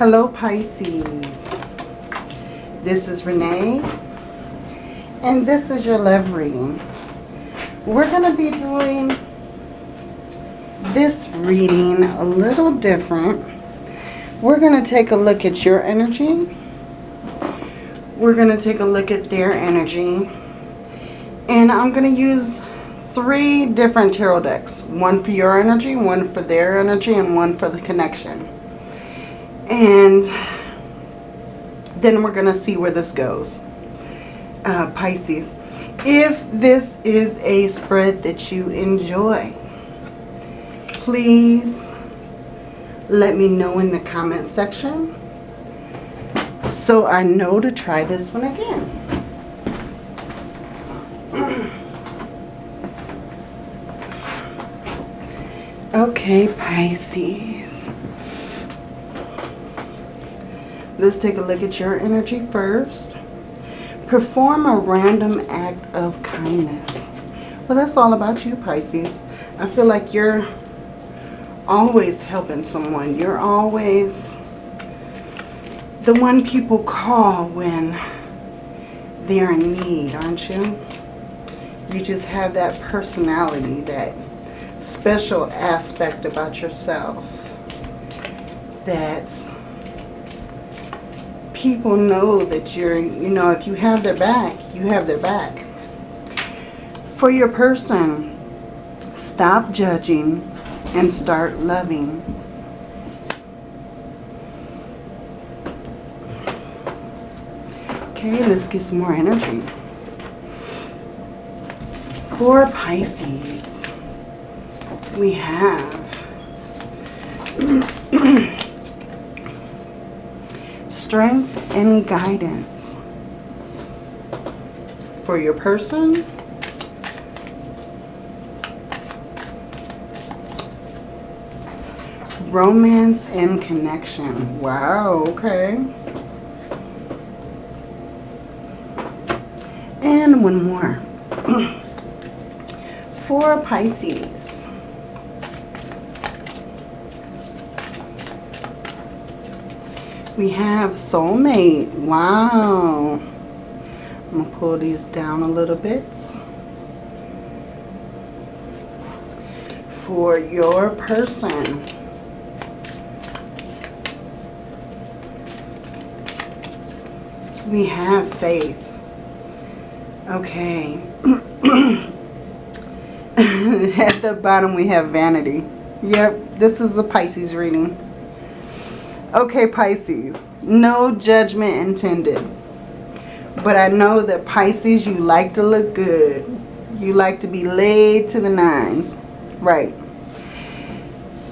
Hello Pisces. This is Renee. And this is your love reading. We're going to be doing this reading a little different. We're going to take a look at your energy. We're going to take a look at their energy. And I'm going to use three different tarot decks. One for your energy, one for their energy, and one for the connection. And then we're going to see where this goes. Uh, Pisces. If this is a spread that you enjoy, please let me know in the comment section so I know to try this one again. Okay, Pisces. Let's take a look at your energy first. Perform a random act of kindness. Well, that's all about you, Pisces. I feel like you're always helping someone. You're always the one people call when they're in need, aren't you? You just have that personality, that special aspect about yourself that people know that you're, you know, if you have their back, you have their back. For your person, stop judging and start loving. Okay, let's get some more energy. For Pisces, we have strength and guidance for your person. Romance and connection. Wow, okay. And one more. for Pisces. We have soulmate. Wow. I'm going to pull these down a little bit. For your person. We have faith. Okay. At the bottom we have vanity. Yep, this is a Pisces reading. Okay, Pisces, no judgment intended. But I know that Pisces, you like to look good. You like to be laid to the nines. Right.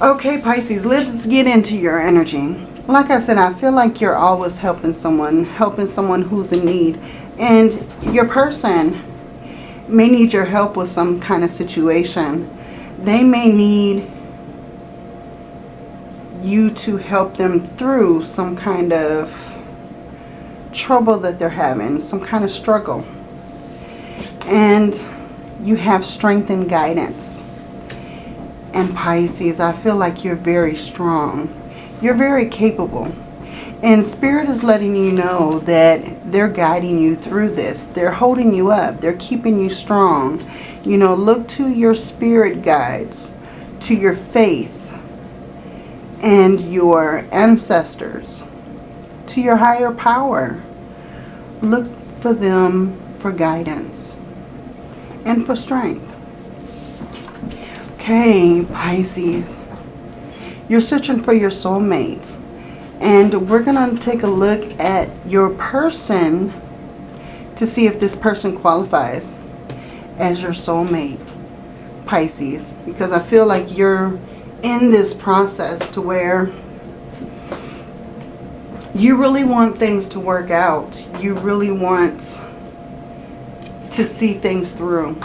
Okay, Pisces, let's get into your energy. Like I said, I feel like you're always helping someone, helping someone who's in need. And your person may need your help with some kind of situation. They may need you to help them through some kind of trouble that they're having, some kind of struggle. And you have strength and guidance. And Pisces, I feel like you're very strong. You're very capable. And Spirit is letting you know that they're guiding you through this. They're holding you up. They're keeping you strong. You know, look to your spirit guides, to your faith, and your ancestors to your higher power. Look for them for guidance and for strength. Okay, Pisces. You're searching for your soulmate. And we're going to take a look at your person to see if this person qualifies as your soulmate, Pisces. Because I feel like you're in this process to where you really want things to work out. You really want to see things through.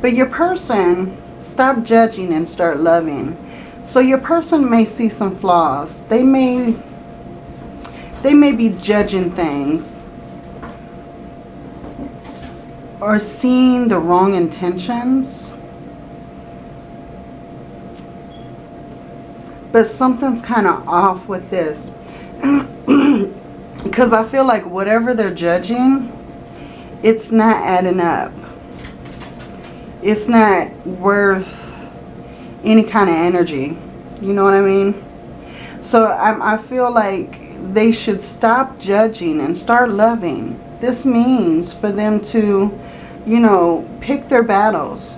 But your person, stop judging and start loving. So your person may see some flaws. They may they may be judging things or seeing the wrong intentions But something's kind of off with this. because I feel like whatever they're judging, it's not adding up. It's not worth any kind of energy. You know what I mean? So I, I feel like they should stop judging and start loving. This means for them to, you know, pick their battles.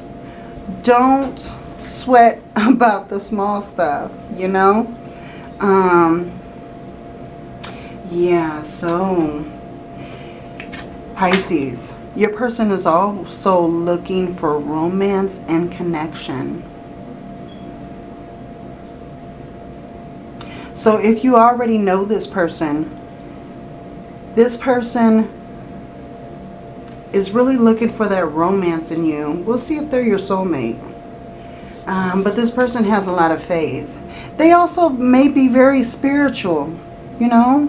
Don't sweat about the small stuff, you know? Um, yeah, so Pisces, your person is also looking for romance and connection. So if you already know this person, this person is really looking for that romance in you. We'll see if they're your soulmate. Um, but this person has a lot of faith. They also may be very spiritual, you know.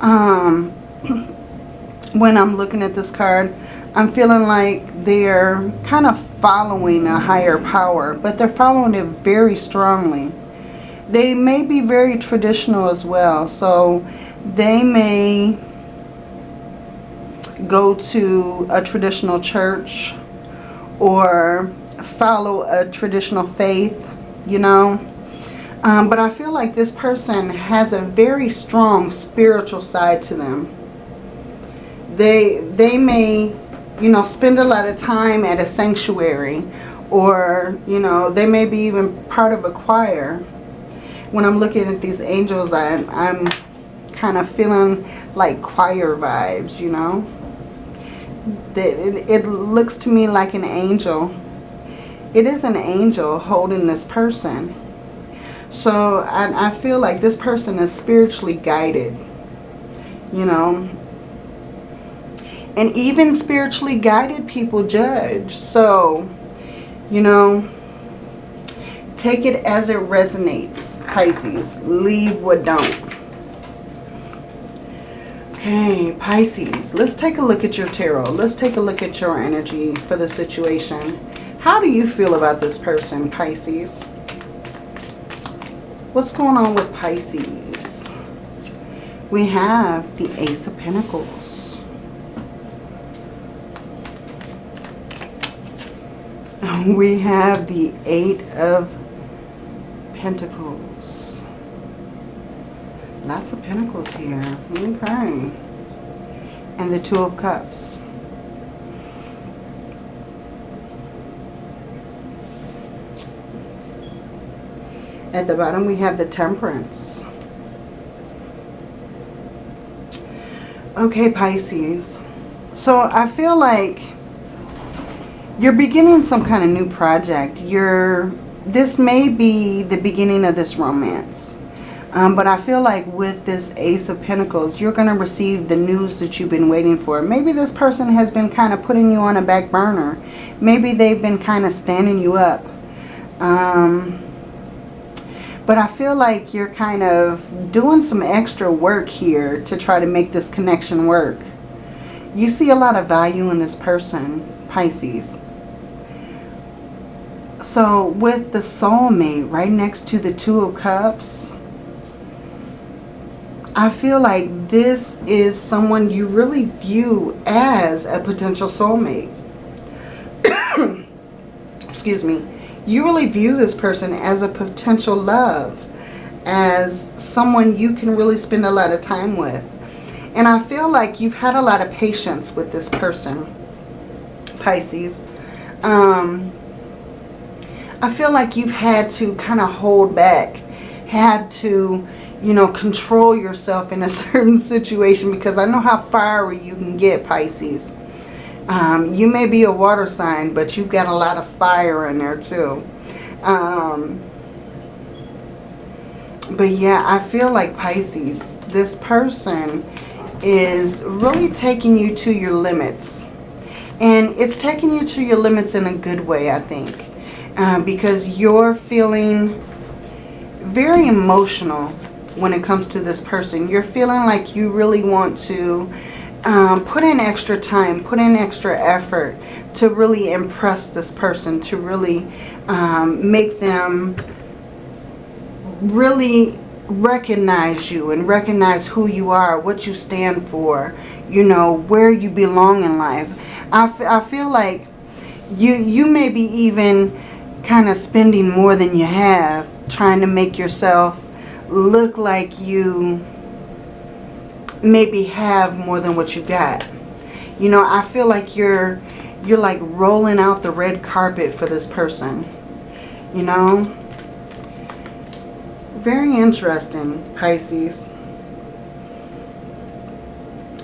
Um, when I'm looking at this card, I'm feeling like they're kind of following a higher power, but they're following it very strongly. They may be very traditional as well, so they may go to a traditional church or follow a traditional faith, you know. Um, but I feel like this person has a very strong spiritual side to them. They, they may, you know, spend a lot of time at a sanctuary or, you know, they may be even part of a choir. When I'm looking at these angels, I, I'm kind of feeling like choir vibes, you know. It, it looks to me like an angel. It is an angel holding this person. So I, I feel like this person is spiritually guided, you know. And even spiritually guided people judge. So, you know, take it as it resonates, Pisces. Leave what don't. Okay, Pisces. Let's take a look at your tarot. Let's take a look at your energy for the situation. How do you feel about this person, Pisces? What's going on with Pisces? We have the Ace of Pentacles. We have the Eight of Pentacles. Lots of pentacles here. Okay. And the Two of Cups. At the bottom we have the Temperance. Okay, Pisces. So I feel like you're beginning some kind of new project. You're this may be the beginning of this romance. Um, but I feel like with this Ace of Pentacles, you're going to receive the news that you've been waiting for. Maybe this person has been kind of putting you on a back burner. Maybe they've been kind of standing you up. Um, but I feel like you're kind of doing some extra work here to try to make this connection work. You see a lot of value in this person, Pisces. So with the soulmate right next to the Two of Cups, I feel like this is someone you really view as a potential soulmate. Excuse me. You really view this person as a potential love, as someone you can really spend a lot of time with. And I feel like you've had a lot of patience with this person, Pisces. Um, I feel like you've had to kind of hold back, had to you know, control yourself in a certain situation because I know how fiery you can get, Pisces. Um, you may be a water sign, but you've got a lot of fire in there too. Um, but yeah, I feel like Pisces, this person is really taking you to your limits. And it's taking you to your limits in a good way, I think. Uh, because you're feeling very emotional when it comes to this person. You're feeling like you really want to um, put in extra time, put in extra effort to really impress this person, to really um, make them really recognize you and recognize who you are, what you stand for, you know, where you belong in life. I, I feel like you, you may be even kind of spending more than you have trying to make yourself look like you maybe have more than what you got. You know, I feel like you're you're like rolling out the red carpet for this person. You know? Very interesting, Pisces.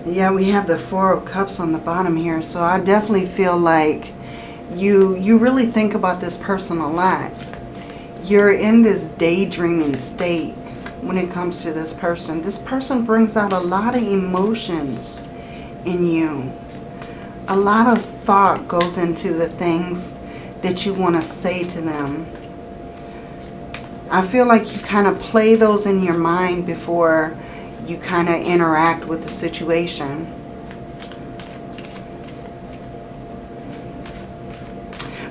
Yeah, we have the Four of Cups on the bottom here. So I definitely feel like you, you really think about this person a lot. You're in this daydreaming state when it comes to this person. This person brings out a lot of emotions in you. A lot of thought goes into the things that you want to say to them. I feel like you kind of play those in your mind before you kind of interact with the situation.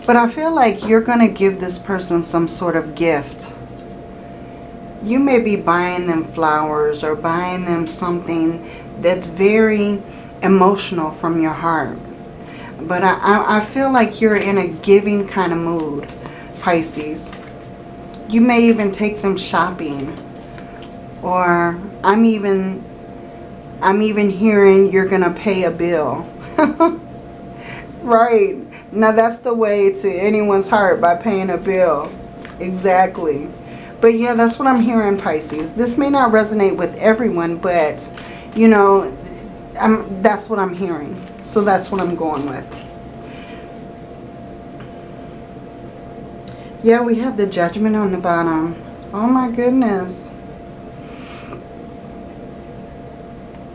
But I feel like you're going to give this person some sort of gift. You may be buying them flowers or buying them something that's very emotional from your heart. But I, I feel like you're in a giving kind of mood, Pisces. You may even take them shopping. Or I'm even, I'm even hearing you're going to pay a bill. right. Now that's the way to anyone's heart by paying a bill. Exactly. But yeah, that's what I'm hearing, Pisces. This may not resonate with everyone, but, you know, I'm, that's what I'm hearing. So that's what I'm going with. Yeah, we have the judgment on the bottom. Oh my goodness.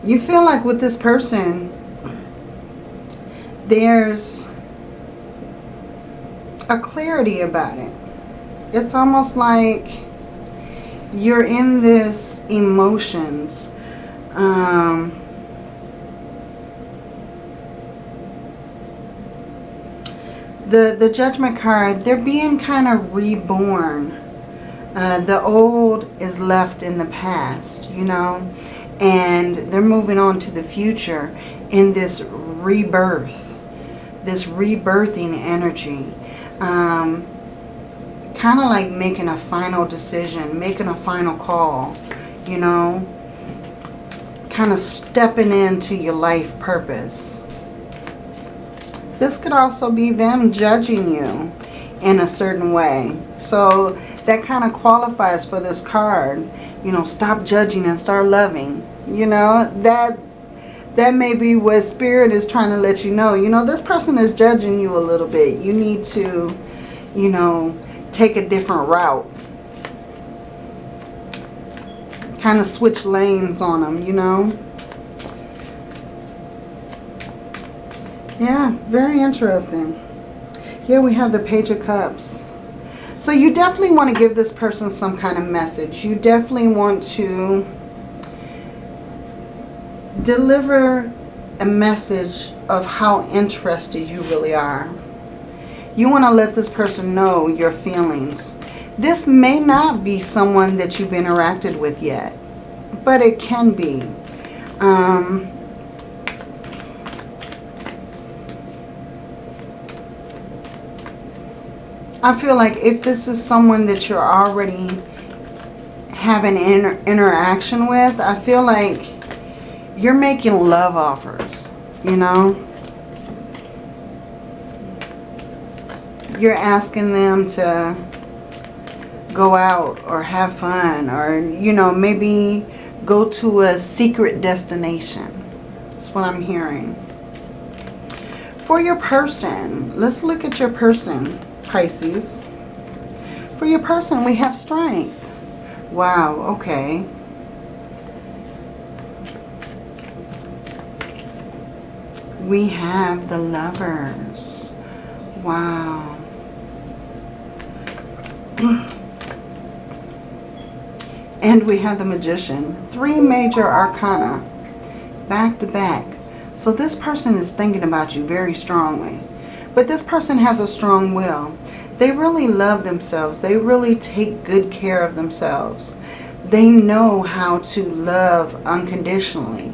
You feel like with this person, there's a clarity about it. It's almost like you're in this emotions. Um, the, the Judgment card, they're being kind of reborn. Uh, the old is left in the past, you know, and they're moving on to the future in this rebirth, this rebirthing energy. Um, kind of like making a final decision, making a final call, you know, kind of stepping into your life purpose. This could also be them judging you in a certain way. So that kind of qualifies for this card. You know, stop judging and start loving. You know, that that may be what Spirit is trying to let you know. You know, this person is judging you a little bit. You need to, you know, take a different route. Kind of switch lanes on them, you know. Yeah, very interesting. Here we have the Page of Cups. So you definitely want to give this person some kind of message. You definitely want to deliver a message of how interested you really are. You want to let this person know your feelings. This may not be someone that you've interacted with yet, but it can be. Um, I feel like if this is someone that you're already having inter interaction with, I feel like you're making love offers, you know? You're asking them to go out or have fun or, you know, maybe go to a secret destination. That's what I'm hearing. For your person, let's look at your person. Pisces. For your person, we have strength. Wow, okay. We have the lovers. Wow. and we have the magician. Three major arcana back to back. So this person is thinking about you very strongly. But this person has a strong will. They really love themselves. They really take good care of themselves. they know how to love unconditionally.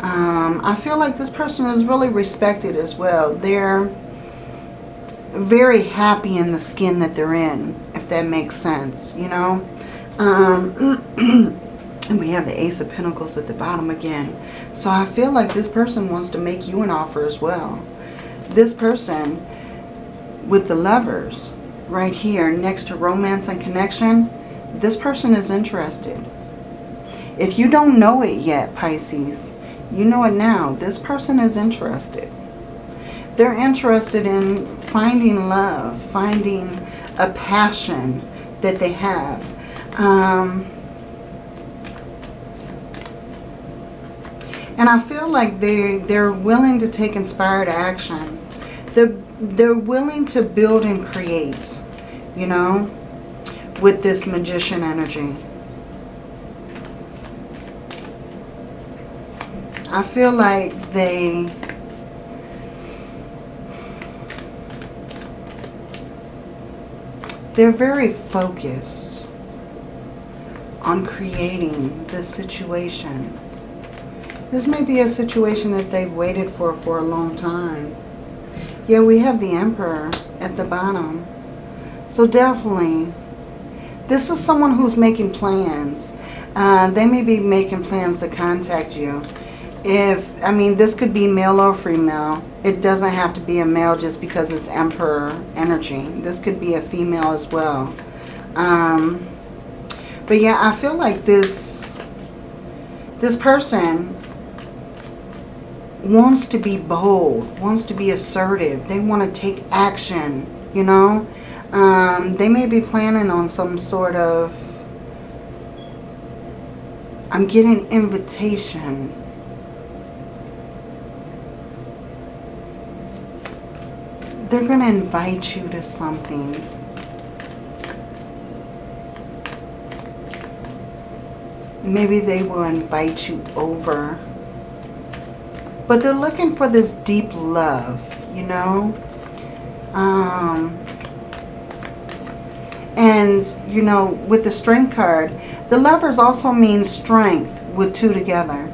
Um, I feel like this person is really respected as well. They're very happy in the skin that they're in, that makes sense, you know. Um, and we have the Ace of Pentacles at the bottom again. So I feel like this person wants to make you an offer as well. This person with the lovers right here next to romance and connection, this person is interested. If you don't know it yet, Pisces, you know it now. This person is interested. They're interested in finding love, finding a passion that they have. Um, and I feel like they, they're willing to take inspired action. They're, they're willing to build and create, you know, with this magician energy. I feel like they they're very focused on creating this situation. This may be a situation that they've waited for for a long time. Yeah, we have the Emperor at the bottom. So definitely, this is someone who's making plans. Uh, they may be making plans to contact you. If, I mean, this could be male or female. It doesn't have to be a male just because it's Emperor energy. This could be a female as well. Um, but yeah, I feel like this, this person wants to be bold, wants to be assertive. They want to take action, you know. Um, they may be planning on some sort of, I'm getting invitation they're going to invite you to something. Maybe they will invite you over. But they're looking for this deep love, you know. Um, and, you know, with the strength card, the lovers also mean strength with two together,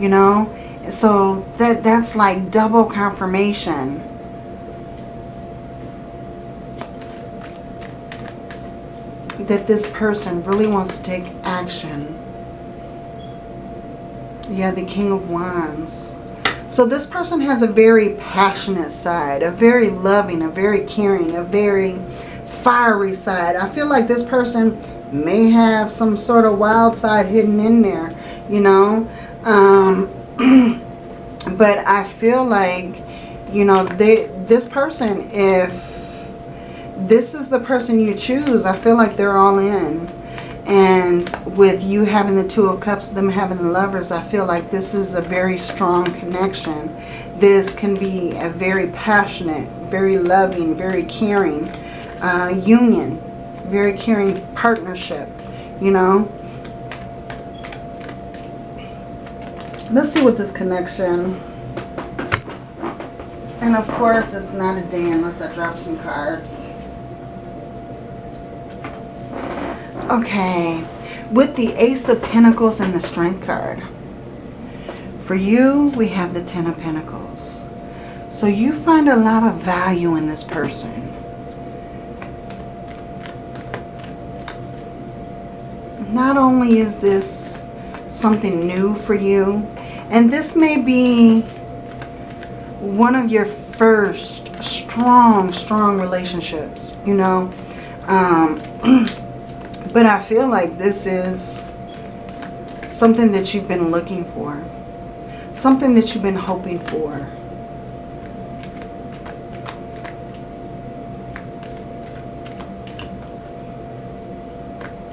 you know. So that that's like double confirmation that this person really wants to take action. Yeah, the King of Wands. So this person has a very passionate side, a very loving, a very caring, a very fiery side. I feel like this person may have some sort of wild side hidden in there, you know. Um, but I feel like, you know, they this person, if this is the person you choose, I feel like they're all in. And with you having the Two of Cups, them having the Lovers, I feel like this is a very strong connection. This can be a very passionate, very loving, very caring uh, union. Very caring partnership, you know. Let's see what this connection... And of course, it's not a day unless I drop some cards. Okay, with the Ace of Pentacles and the Strength card. For you, we have the Ten of Pentacles. So you find a lot of value in this person. Not only is this something new for you, and this may be one of your first strong, strong relationships, you know. Um, But I feel like this is something that you've been looking for. Something that you've been hoping for.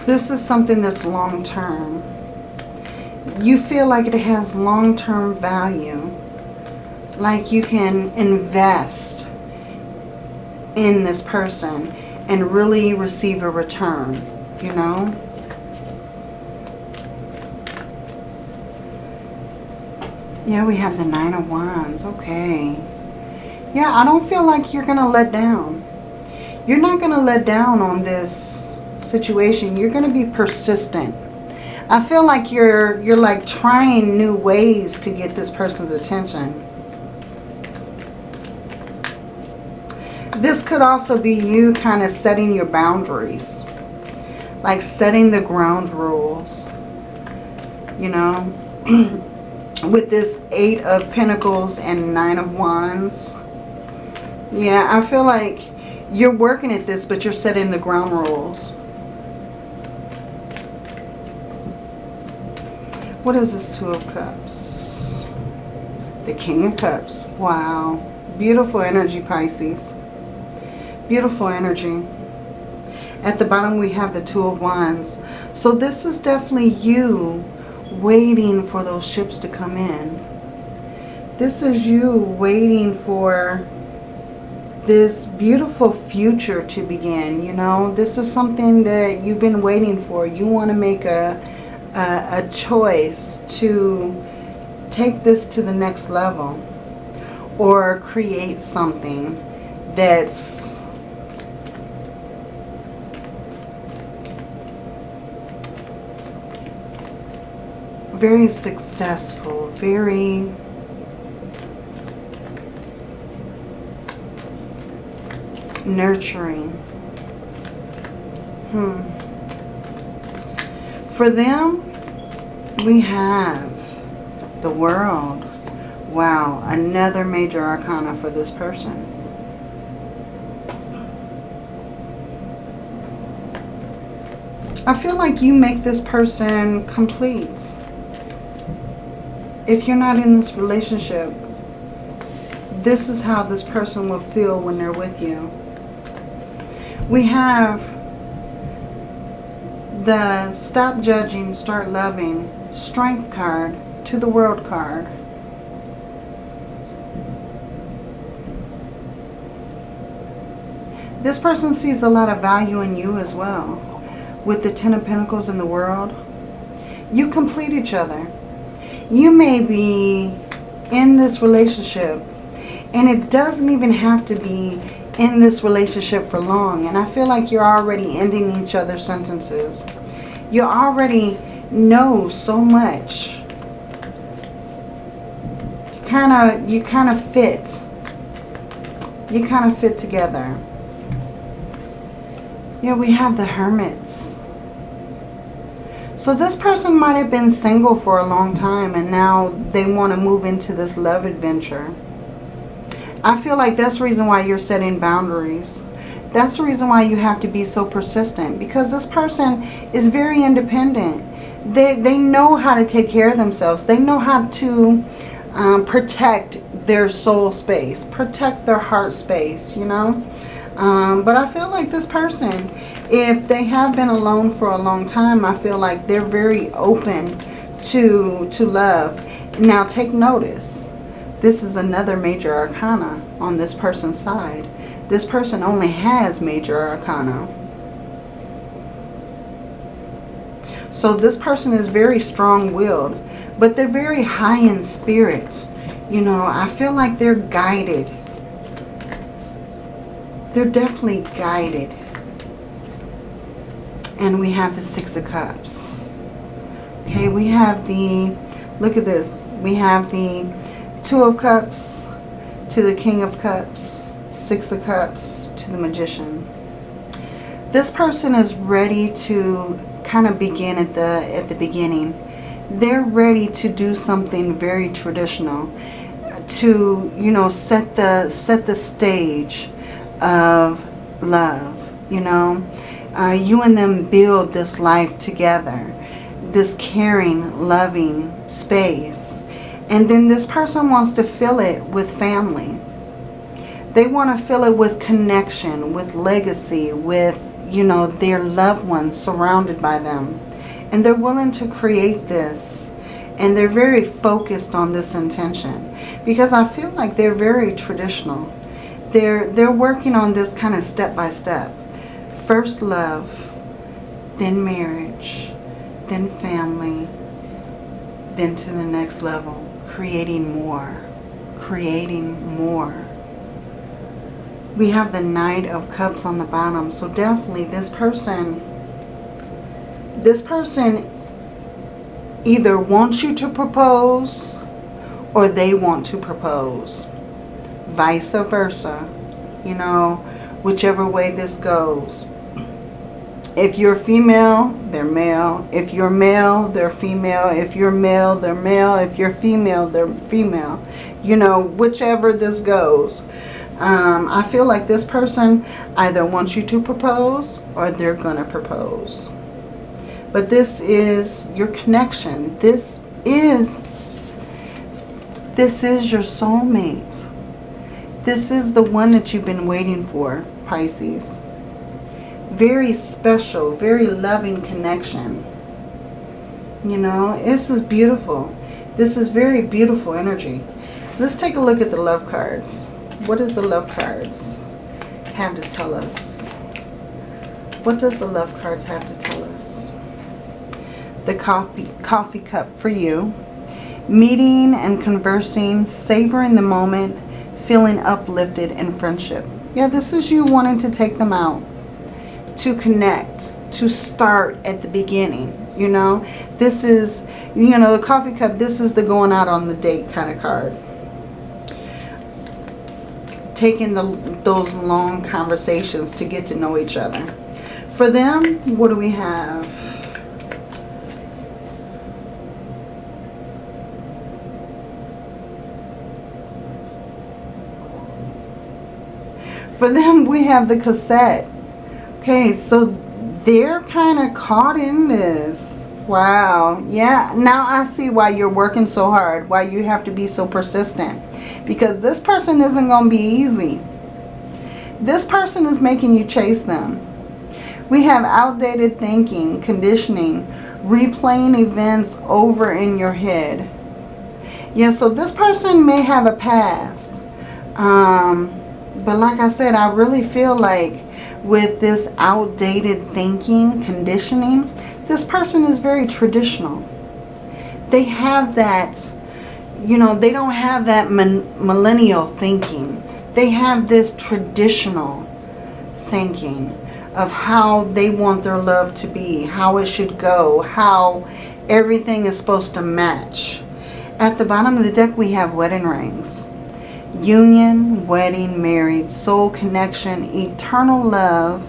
This is something that's long-term. You feel like it has long-term value. Like you can invest in this person and really receive a return you know. Yeah, we have the Nine of Wands. Okay. Yeah, I don't feel like you're going to let down. You're not going to let down on this situation. You're going to be persistent. I feel like you're you're like trying new ways to get this person's attention. This could also be you kind of setting your boundaries. Like setting the ground rules. You know, with this Eight of Pentacles and Nine of Wands. Yeah, I feel like you're working at this, but you're setting the ground rules. What is this Two of Cups? The King of Cups. Wow. Beautiful energy, Pisces. Beautiful energy. At the bottom we have the Two of Wands. So this is definitely you waiting for those ships to come in. This is you waiting for this beautiful future to begin. You know, this is something that you've been waiting for. You want to make a, a, a choice to take this to the next level or create something that's very successful, very nurturing. Hmm. For them, we have the world. Wow, another major arcana for this person. I feel like you make this person complete if you're not in this relationship, this is how this person will feel when they're with you. We have the stop judging, start loving strength card to the world card. This person sees a lot of value in you as well. With the Ten of Pentacles in the world, you complete each other you may be in this relationship and it doesn't even have to be in this relationship for long. And I feel like you're already ending each other's sentences. You already know so much. Kind of, you kind of fit. You kind of fit together. Yeah, we have the hermits. So this person might have been single for a long time and now they want to move into this love adventure. I feel like that's the reason why you're setting boundaries. That's the reason why you have to be so persistent because this person is very independent. They, they know how to take care of themselves. They know how to um, protect their soul space, protect their heart space, you know. Um, but I feel like this person if they have been alone for a long time, I feel like they're very open to, to love. Now take notice. This is another major arcana on this person's side. This person only has major arcana. So this person is very strong-willed, but they're very high in spirit. You know, I feel like they're guided. They're definitely guided and we have the Six of Cups. Okay, we have the, look at this, we have the Two of Cups to the King of Cups, Six of Cups to the Magician. This person is ready to kind of begin at the at the beginning. They're ready to do something very traditional to, you know, set the set the stage of love, you know uh, you and them build this life together. This caring, loving space. And then this person wants to fill it with family. They want to fill it with connection, with legacy, with, you know, their loved ones surrounded by them. And they're willing to create this. And they're very focused on this intention. Because I feel like they're very traditional. They're, they're working on this kind of step by step first love, then marriage, then family, then to the next level, creating more, creating more. We have the Knight of Cups on the bottom, so definitely this person, this person either wants you to propose or they want to propose. Vice versa. You know, whichever way this goes. If you're female, they're male. If you're male, they're female. If you're male, they're male. If you're female, they're female. You know, whichever this goes. Um, I feel like this person either wants you to propose or they're going to propose. But this is your connection. This is, this is your soulmate. This is the one that you've been waiting for, Pisces very special, very loving connection. You know, this is beautiful. This is very beautiful energy. Let's take a look at the love cards. What does the love cards have to tell us? What does the love cards have to tell us? The coffee, coffee cup for you. Meeting and conversing, savoring the moment, feeling uplifted in friendship. Yeah, this is you wanting to take them out to connect, to start at the beginning. You know, this is, you know, the coffee cup, this is the going out on the date kind of card. Taking the, those long conversations to get to know each other. For them, what do we have? For them, we have the cassette. Okay, so they're kind of caught in this. Wow. Yeah, now I see why you're working so hard. Why you have to be so persistent. Because this person isn't going to be easy. This person is making you chase them. We have outdated thinking, conditioning, replaying events over in your head. Yeah, so this person may have a past. Um, but like I said, I really feel like with this outdated thinking, conditioning, this person is very traditional. They have that, you know, they don't have that millennial thinking. They have this traditional thinking of how they want their love to be, how it should go, how everything is supposed to match. At the bottom of the deck, we have wedding rings union, wedding, married, soul connection, eternal love,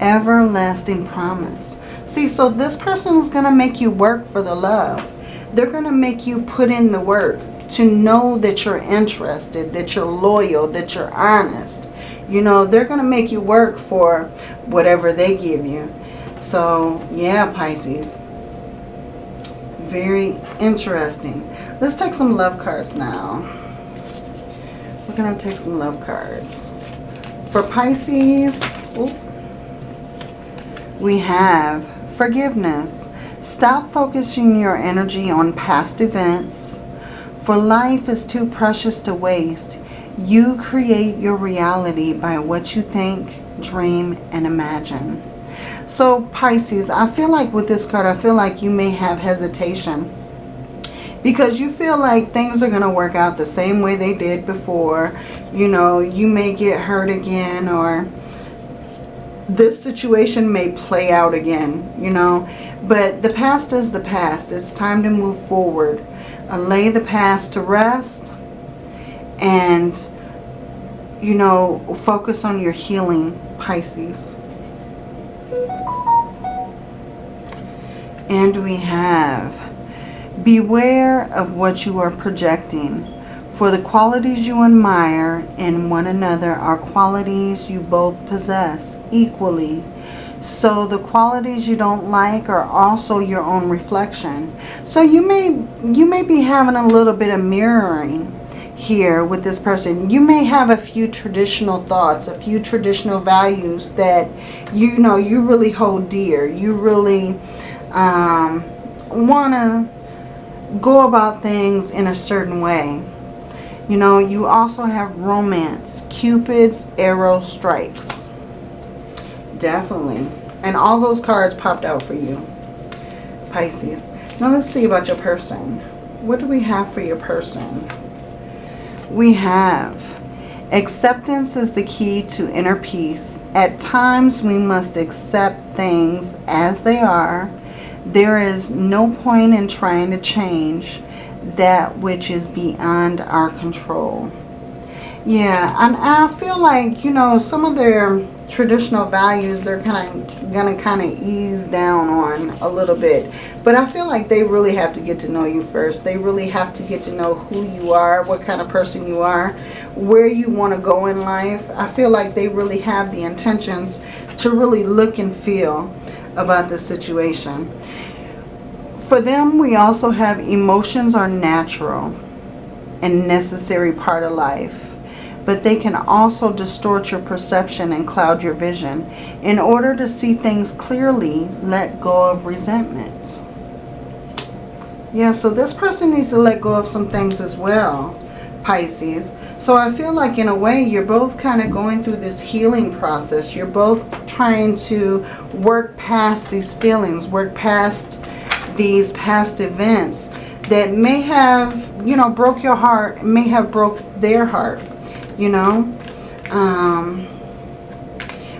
everlasting promise. See, so this person is going to make you work for the love. They're going to make you put in the work to know that you're interested, that you're loyal, that you're honest. You know, they're going to make you work for whatever they give you. So, yeah, Pisces. Very interesting. Let's take some love cards now. To take some love cards. For Pisces, we have forgiveness. Stop focusing your energy on past events. For life is too precious to waste. You create your reality by what you think, dream, and imagine. So Pisces, I feel like with this card, I feel like you may have hesitation because you feel like things are going to work out the same way they did before. You know, you may get hurt again or this situation may play out again, you know. But the past is the past. It's time to move forward. Uh, lay the past to rest and, you know, focus on your healing, Pisces. And we have Beware of what you are projecting, for the qualities you admire in one another are qualities you both possess equally. So the qualities you don't like are also your own reflection. So you may you may be having a little bit of mirroring here with this person. You may have a few traditional thoughts, a few traditional values that you know you really hold dear. You really um, want to go about things in a certain way. You know, you also have romance. Cupid's arrow strikes. Definitely. And all those cards popped out for you. Pisces. Now let's see about your person. What do we have for your person? We have acceptance is the key to inner peace. At times we must accept things as they are There is no point in trying to change that which is beyond our control. Yeah, and I feel like, you know, some of their traditional values they're kind of going to kind of ease down on a little bit. But I feel like they really have to get to know you first. They really have to get to know who you are, what kind of person you are, where you want to go in life. I feel like they really have the intentions to really look and feel about the situation. For them, we also have emotions are natural and necessary part of life. But they can also distort your perception and cloud your vision. In order to see things clearly, let go of resentment. Yeah, so this person needs to let go of some things as well, Pisces. So I feel like in a way you're both kind of going through this healing process. You're both trying to work past these feelings, work past these past events that may have, you know, broke your heart, may have broke their heart, you know. Um,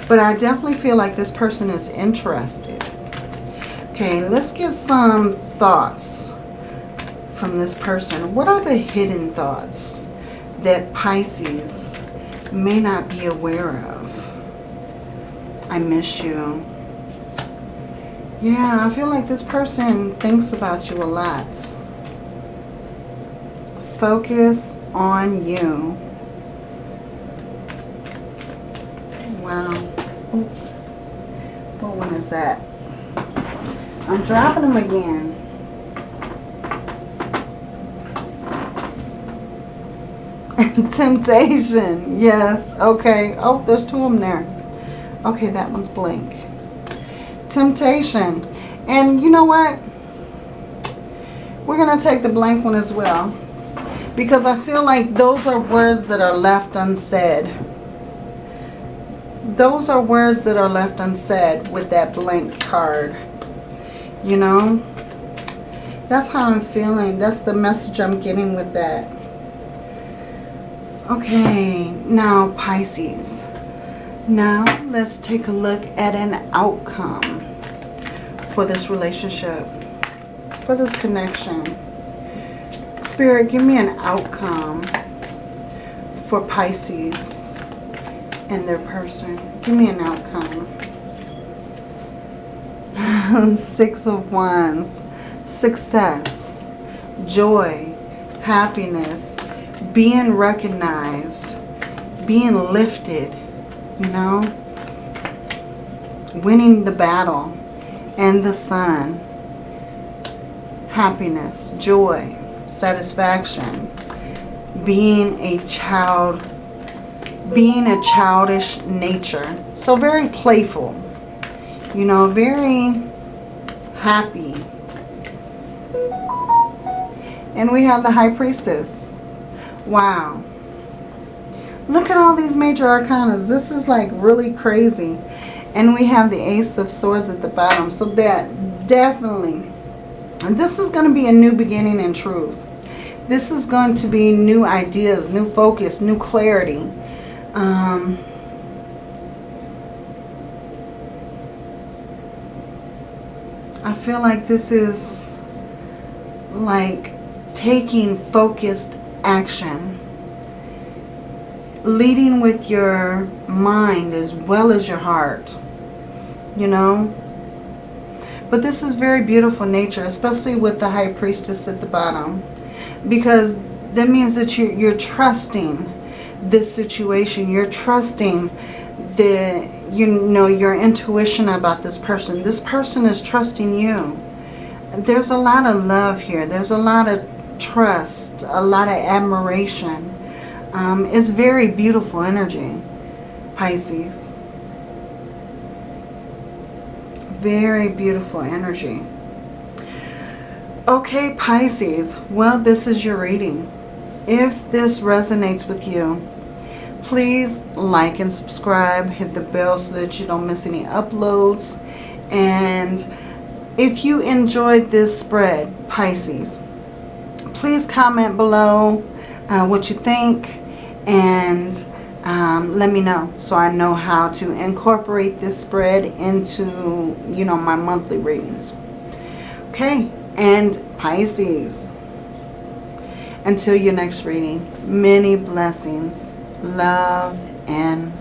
but I definitely feel like this person is interested. Okay, let's get some thoughts from this person. What are the hidden thoughts that Pisces may not be aware of? I miss you. Yeah, I feel like this person thinks about you a lot. Focus on you. Wow. Oops. What one is that? I'm dropping them again. Temptation. Yes. Okay. Oh, there's two of them there. Okay, that one's blank temptation. And you know what? We're going to take the blank one as well. Because I feel like those are words that are left unsaid. Those are words that are left unsaid with that blank card. You know? That's how I'm feeling. That's the message I'm getting with that. Okay, now Pisces. Now let's take a look at an outcome for this relationship, for this connection. Spirit, give me an outcome for Pisces and their person. Give me an outcome. Six of Wands. Success. Joy. Happiness. Being recognized. Being lifted you know, winning the battle and the sun, happiness, joy, satisfaction, being a child, being a childish nature. So very playful, you know, very happy. And we have the High Priestess. Wow. Look at all these major arcanas. This is like really crazy. And we have the Ace of Swords at the bottom. So that definitely, this is going to be a new beginning in truth. This is going to be new ideas, new focus, new clarity. Um, I feel like this is like taking focused action leading with your mind as well as your heart. You know? But this is very beautiful nature, especially with the High Priestess at the bottom. Because that means that you're, you're trusting this situation. You're trusting the, you know, your intuition about this person. This person is trusting you. There's a lot of love here. There's a lot of trust, a lot of admiration. Um, it's very beautiful energy, Pisces. Very beautiful energy. Okay, Pisces. Well, this is your reading. If this resonates with you, please like and subscribe. Hit the bell so that you don't miss any uploads. And if you enjoyed this spread, Pisces, please comment below uh, what you think and um, let me know so I know how to incorporate this spread into, you know, my monthly readings. Okay, and Pisces. Until your next reading, many blessings, love, and